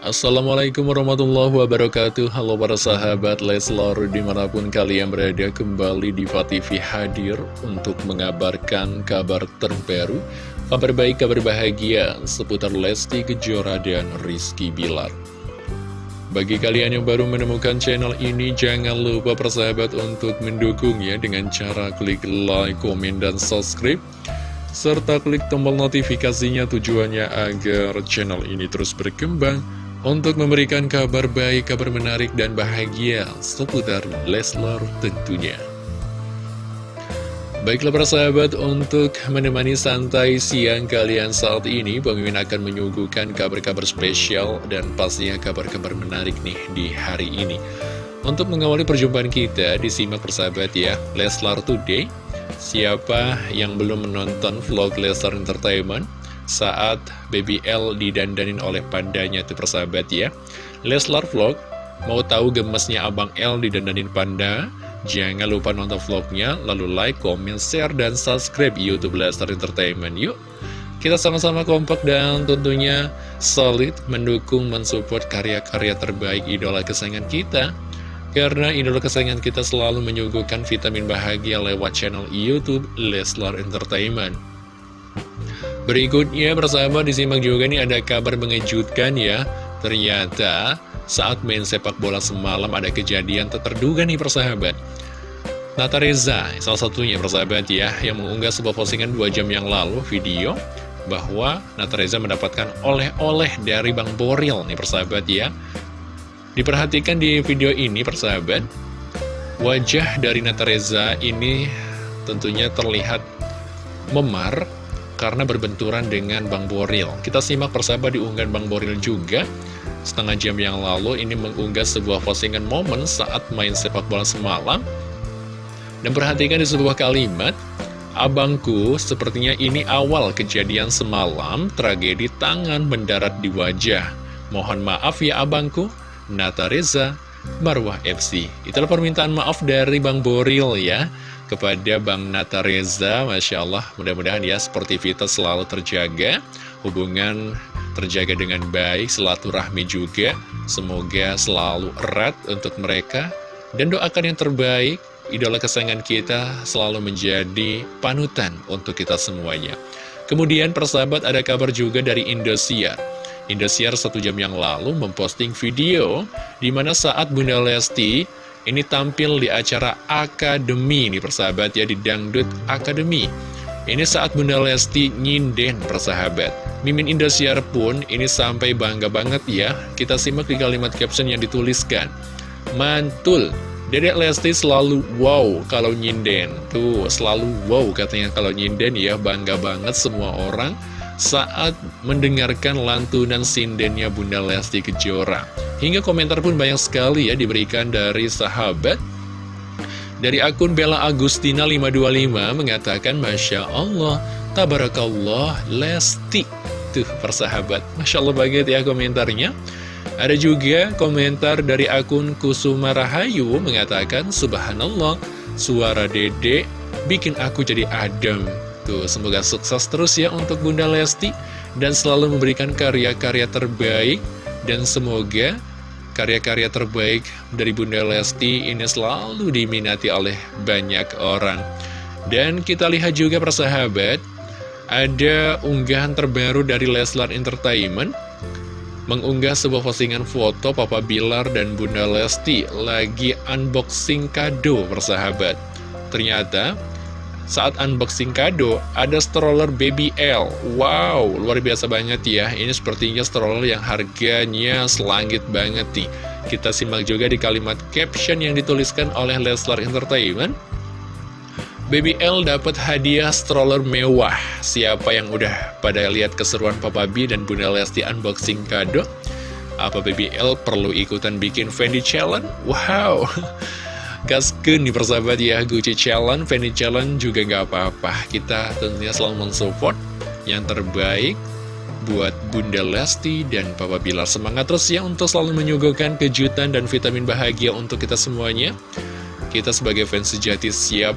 Assalamualaikum warahmatullahi wabarakatuh. Halo para sahabat Leslar di mana pun kalian berada kembali di TV hadir untuk mengabarkan kabar terbaru Kabar baik, kabar bahagia seputar Lesti Kejora dan Rizky Bilar. Bagi kalian yang baru menemukan channel ini jangan lupa persahabat untuk mendukungnya dengan cara klik like, komen, dan subscribe serta klik tombol notifikasinya tujuannya agar channel ini terus berkembang untuk memberikan kabar baik, kabar menarik, dan bahagia seputar Leslar tentunya. Baiklah para sahabat, untuk menemani santai siang kalian saat ini, Pemimpin akan menyuguhkan kabar-kabar spesial dan pastinya kabar-kabar menarik nih di hari ini. Untuk mengawali perjumpaan kita, disimak persahabat ya, Leslar Today. Siapa yang belum menonton vlog Leslar Entertainment? Saat Baby L didandanin oleh pandanya tuh persahabat ya. Leslar Vlog mau tahu gemesnya Abang L didandanin panda? Jangan lupa nonton vlognya lalu like, comment, share, dan subscribe Youtube Leslar Entertainment. Yuk kita sama-sama kompak dan tentunya solid mendukung mensupport karya-karya terbaik idola kesayangan kita. Karena idola kesayangan kita selalu menyuguhkan vitamin bahagia lewat channel Youtube Leslar Entertainment Berikutnya bersama disimak juga nih ada kabar mengejutkan ya. Ternyata saat main sepak bola semalam ada kejadian terduga nih persahabat. Nata Reza, salah satunya persahabat ya Yang mengunggah sebuah postingan 2 jam yang lalu video Bahwa Nata Reza mendapatkan oleh-oleh dari Bang Boril nih persahabat ya. Diperhatikan di video ini persahabat Wajah dari Nata Reza ini tentunya terlihat memar karena berbenturan dengan Bang Boril. Kita simak persahabat diunggah Bang Boril juga. Setengah jam yang lalu ini mengunggah sebuah postingan momen saat main sepak bola semalam. Dan perhatikan di sebuah kalimat, Abangku, sepertinya ini awal kejadian semalam, tragedi tangan mendarat di wajah. Mohon maaf ya abangku, Nata Reza, Marwah FC. Itulah permintaan maaf dari Bang Boril ya kepada Bang Nata Reza Masya Allah mudah-mudahan ya sportivitas selalu terjaga. Hubungan terjaga dengan baik silaturahmi juga. Semoga selalu erat untuk mereka. Dan doakan yang terbaik. Idola kesayangan kita selalu menjadi panutan untuk kita semuanya. Kemudian persahabat ada kabar juga dari Indosiar. Indosiar satu jam yang lalu memposting video di mana saat Bunda Lesti ini tampil di acara Akademi nih persahabat ya di Dangdut Akademi. Ini saat Bunda Lesti nyinden persahabat. Mimin Indosiar pun ini sampai bangga banget ya. Kita simak di kalimat caption yang dituliskan. Mantul. Dedek Lesti selalu wow kalau nyinden Tuh selalu wow katanya kalau nyinden ya. Bangga banget semua orang saat mendengarkan lantunan sindennya Bunda Lesti Kejora. Hingga komentar pun banyak sekali ya diberikan dari sahabat. Dari akun Bella Agustina 525 mengatakan Masya Allah, Tabarakallah, Lesti. Tuh persahabat, Masya Allah banget ya komentarnya. Ada juga komentar dari akun Kusuma Rahayu mengatakan Subhanallah, suara dede bikin aku jadi adem. Tuh, semoga sukses terus ya untuk Bunda Lesti dan selalu memberikan karya-karya terbaik dan semoga karya-karya terbaik dari Bunda Lesti ini selalu diminati oleh banyak orang. Dan kita lihat juga persahabat, ada unggahan terbaru dari Leslar Entertainment mengunggah sebuah postingan foto Papa Bilar dan Bunda Lesti lagi unboxing kado persahabat. Ternyata saat unboxing kado, ada stroller Baby L. Wow, luar biasa banget ya. Ini sepertinya stroller yang harganya selangit banget nih. Kita simak juga di kalimat caption yang dituliskan oleh Leslar Entertainment. Baby L dapat hadiah stroller mewah. Siapa yang udah pada lihat keseruan Papa B dan Bunda Lesti unboxing kado? Apa Baby L perlu ikutan bikin Fendi Challenge? Wow! Gaskeun nih persahabat ya Gucci Challenge, Fendi Challenge juga gak apa-apa Kita tentunya selalu mensupport yang terbaik buat Bunda Lesti dan Papa Bilar Semangat terus ya untuk selalu menyuguhkan kejutan dan vitamin bahagia untuk kita semuanya Kita sebagai fans sejati siap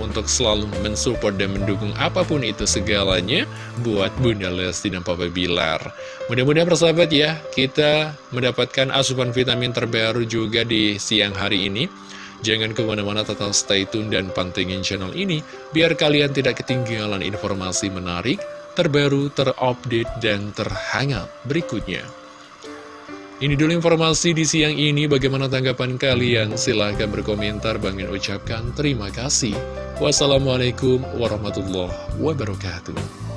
untuk selalu mensupport dan mendukung apa pun itu segalanya buat Bunda Lesti dan Papa Bilar. Mudah-mudahan persahabat ya, kita mendapatkan asupan vitamin terbaru juga di siang hari ini. Jangan ke mana-mana tetap stay tune dan pantengin channel ini, biar kalian tidak ketinggalan informasi menarik, terbaru, terupdate, dan terhangat berikutnya. Ini dulu informasi di siang ini, bagaimana tanggapan kalian? Silahkan berkomentar, Bangin ucapkan terima kasih. Wassalamualaikum warahmatullahi wabarakatuh.